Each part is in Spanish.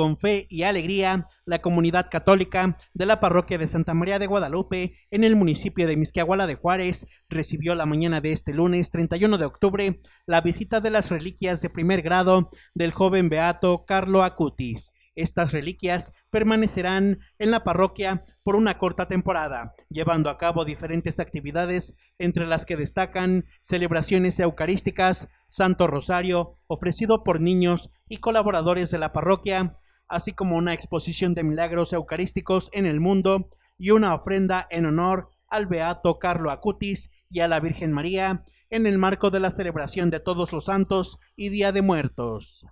con fe y alegría, la comunidad católica de la parroquia de Santa María de Guadalupe, en el municipio de Misquiahuala de Juárez, recibió la mañana de este lunes 31 de octubre la visita de las reliquias de primer grado del joven beato Carlo Acutis. Estas reliquias permanecerán en la parroquia por una corta temporada, llevando a cabo diferentes actividades, entre las que destacan celebraciones eucarísticas, Santo Rosario, ofrecido por niños y colaboradores de la parroquia, así como una exposición de milagros eucarísticos en el mundo y una ofrenda en honor al Beato Carlo Acutis y a la Virgen María en el marco de la celebración de Todos los Santos y Día de Muertos.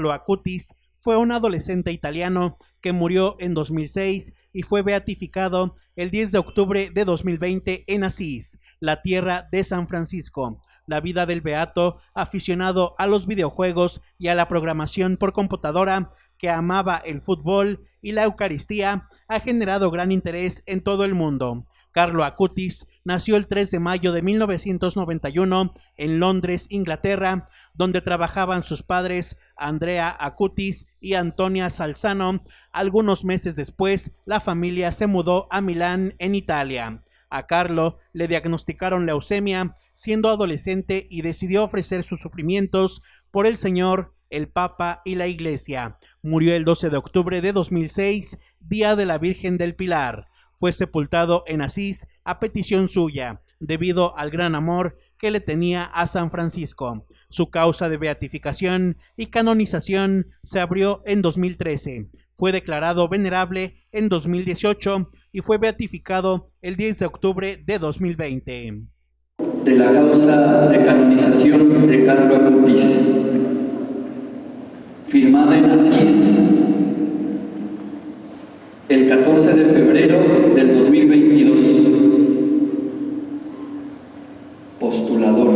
Carlo Acutis fue un adolescente italiano que murió en 2006 y fue beatificado el 10 de octubre de 2020 en Asís, la tierra de San Francisco. La vida del beato, aficionado a los videojuegos y a la programación por computadora, que amaba el fútbol y la Eucaristía, ha generado gran interés en todo el mundo. Carlo Acutis nació el 3 de mayo de 1991 en Londres, Inglaterra, donde trabajaban sus padres Andrea Acutis y Antonia Salzano. Algunos meses después, la familia se mudó a Milán, en Italia. A Carlo le diagnosticaron leucemia siendo adolescente y decidió ofrecer sus sufrimientos por el Señor, el Papa y la Iglesia. Murió el 12 de octubre de 2006, Día de la Virgen del Pilar fue sepultado en Asís a petición suya, debido al gran amor que le tenía a San Francisco. Su causa de beatificación y canonización se abrió en 2013. Fue declarado venerable en 2018 y fue beatificado el 10 de octubre de 2020. De la causa de canonización de Carlo Acutis, firmada en Asís el 14 de febrero del 2022. Postulador.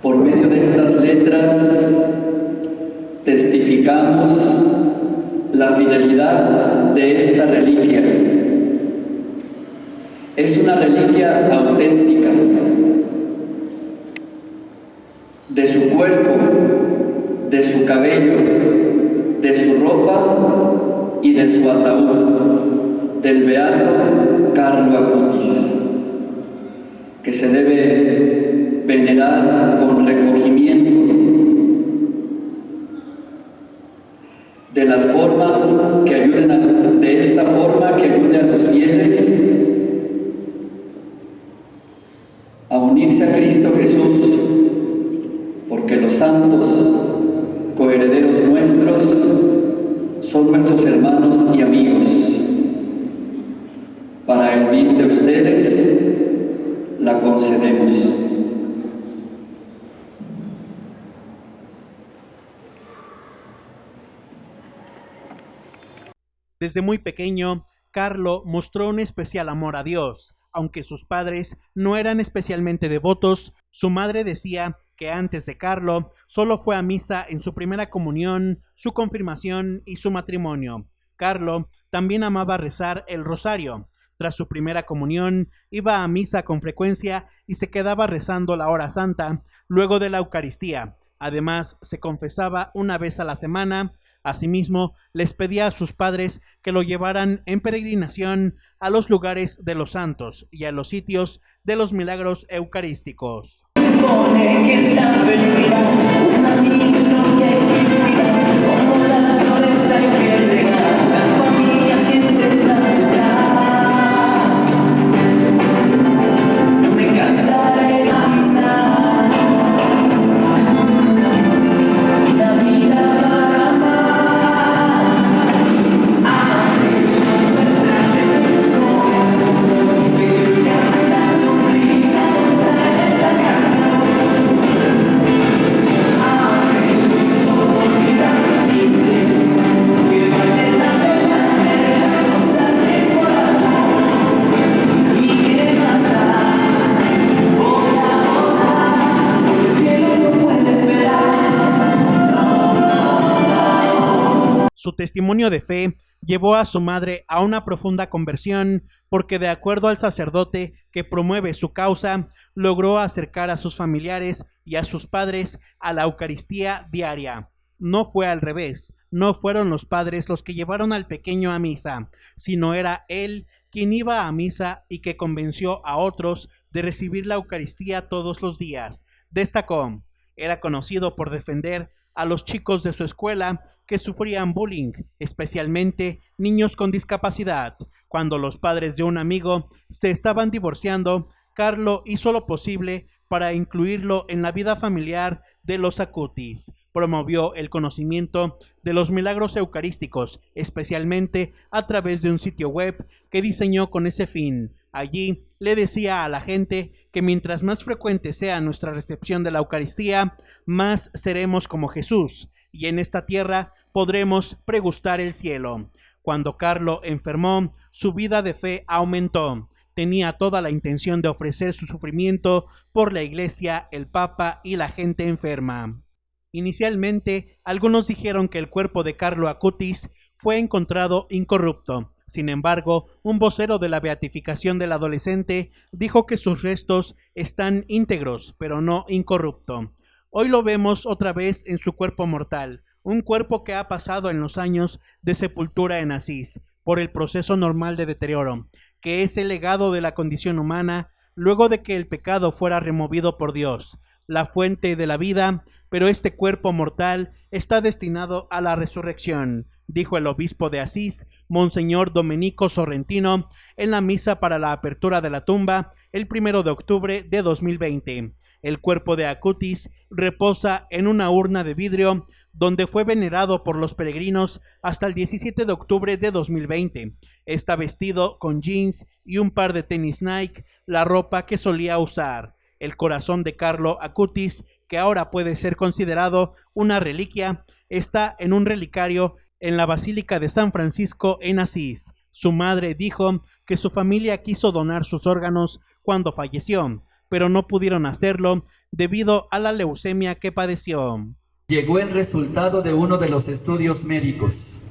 Por medio de estas letras testificamos la fidelidad de esta reliquia. Es una reliquia auténtica de su cuerpo de su cabello, de su ropa y de su ataúd, del beato Carlo Acutis, que se debe venerar con recogimiento de las formas que ayuden a, de esta forma que ayude a los fieles a unirse a Cristo Jesús, porque los santos coherederos nuestros, son nuestros hermanos y amigos. Para el bien de ustedes, la concedemos. Desde muy pequeño, Carlo mostró un especial amor a Dios. Aunque sus padres no eran especialmente devotos, su madre decía que antes de Carlo solo fue a misa en su primera comunión, su confirmación y su matrimonio. Carlo también amaba rezar el rosario. Tras su primera comunión, iba a misa con frecuencia y se quedaba rezando la hora santa luego de la Eucaristía. Además, se confesaba una vez a la semana. Asimismo, les pedía a sus padres que lo llevaran en peregrinación a los lugares de los santos y a los sitios de los milagros eucarísticos supone que es una misión que como las flores hay que testimonio de fe llevó a su madre a una profunda conversión porque de acuerdo al sacerdote que promueve su causa, logró acercar a sus familiares y a sus padres a la Eucaristía diaria. No fue al revés, no fueron los padres los que llevaron al pequeño a misa, sino era él quien iba a misa y que convenció a otros de recibir la Eucaristía todos los días. Destacó, era conocido por defender a los chicos de su escuela que sufrían bullying, especialmente niños con discapacidad. Cuando los padres de un amigo se estaban divorciando, Carlo hizo lo posible para incluirlo en la vida familiar de los Acutis. Promovió el conocimiento de los milagros eucarísticos, especialmente a través de un sitio web que diseñó con ese fin. Allí le decía a la gente que mientras más frecuente sea nuestra recepción de la Eucaristía, más seremos como Jesús, y en esta tierra podremos pregustar el cielo. Cuando Carlo enfermó, su vida de fe aumentó. Tenía toda la intención de ofrecer su sufrimiento por la iglesia, el papa y la gente enferma. Inicialmente, algunos dijeron que el cuerpo de Carlo Acutis fue encontrado incorrupto, sin embargo, un vocero de la beatificación del adolescente dijo que sus restos están íntegros, pero no incorrupto. Hoy lo vemos otra vez en su cuerpo mortal, un cuerpo que ha pasado en los años de sepultura en Asís, por el proceso normal de deterioro, que es el legado de la condición humana luego de que el pecado fuera removido por Dios, la fuente de la vida, pero este cuerpo mortal está destinado a la resurrección, dijo el obispo de Asís, Monseñor Domenico Sorrentino, en la misa para la apertura de la tumba el primero de octubre de 2020. El cuerpo de Acutis reposa en una urna de vidrio donde fue venerado por los peregrinos hasta el 17 de octubre de 2020. Está vestido con jeans y un par de tenis Nike, la ropa que solía usar. El corazón de Carlo Acutis, que ahora puede ser considerado una reliquia, está en un relicario en la Basílica de San Francisco en Asís. Su madre dijo que su familia quiso donar sus órganos cuando falleció, pero no pudieron hacerlo debido a la leucemia que padeció. Llegó el resultado de uno de los estudios médicos,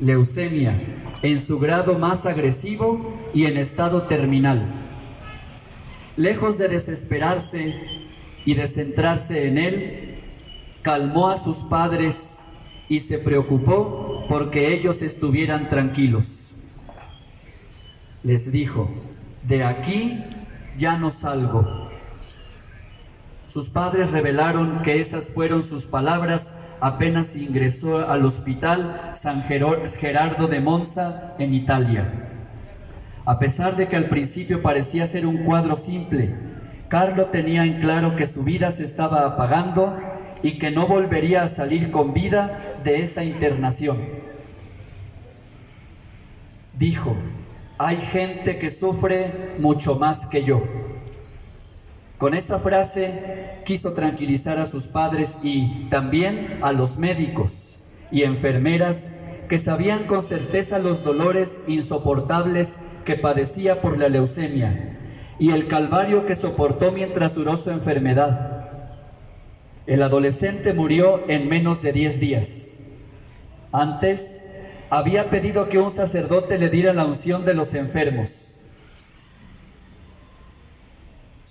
leucemia, en su grado más agresivo y en estado terminal. Lejos de desesperarse y de centrarse en él, calmó a sus padres y se preocupó porque ellos estuvieran tranquilos. Les dijo, de aquí ya no salgo. Sus padres revelaron que esas fueron sus palabras apenas ingresó al hospital San Gerardo de Monza en Italia. A pesar de que al principio parecía ser un cuadro simple, Carlo tenía en claro que su vida se estaba apagando y que no volvería a salir con vida de esa internación. Dijo, hay gente que sufre mucho más que yo. Con esa frase quiso tranquilizar a sus padres y también a los médicos y enfermeras que sabían con certeza los dolores insoportables que padecía por la leucemia y el calvario que soportó mientras duró su enfermedad. El adolescente murió en menos de 10 días. Antes había pedido que un sacerdote le diera la unción de los enfermos.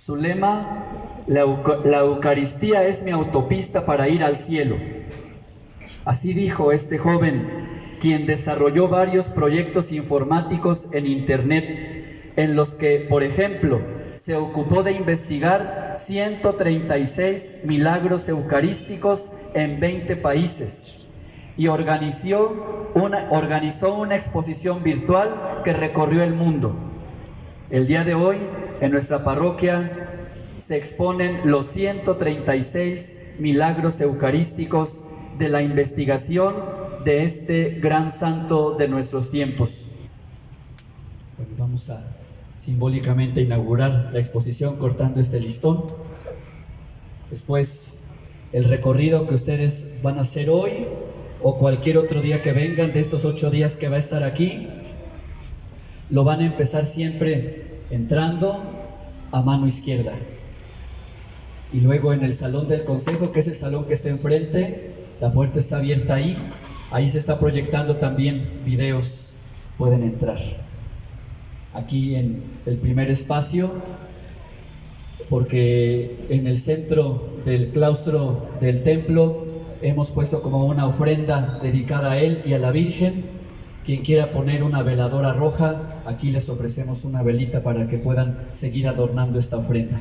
Su lema, la, Eucaristía es mi autopista para ir al cielo. Así dijo este joven, quien desarrolló varios proyectos informáticos en Internet, en los que, por ejemplo, se ocupó de investigar 136 milagros eucarísticos en 20 países y organizó una, exposición virtual que recorrió el mundo. El día de hoy, en nuestra parroquia, se exponen los 136 milagros eucarísticos de la investigación de este gran santo de nuestros tiempos. Bueno, vamos a simbólicamente inaugurar la exposición cortando este listón. Después, el recorrido que ustedes van a hacer hoy o cualquier otro día que vengan de estos ocho días que va a estar aquí, lo van a empezar siempre entrando a mano izquierda. Y luego en el salón del consejo, que es el salón que está enfrente, la puerta está abierta ahí, Ahí se está proyectando también videos, pueden entrar. Aquí en el primer espacio, porque en el centro del claustro del templo hemos puesto como una ofrenda dedicada a él y a la Virgen. Quien quiera poner una veladora roja, aquí les ofrecemos una velita para que puedan seguir adornando esta ofrenda.